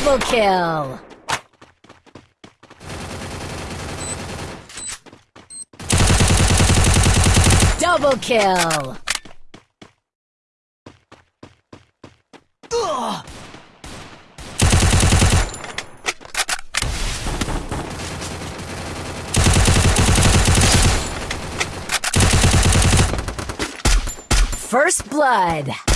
Double kill! Double kill! First blood.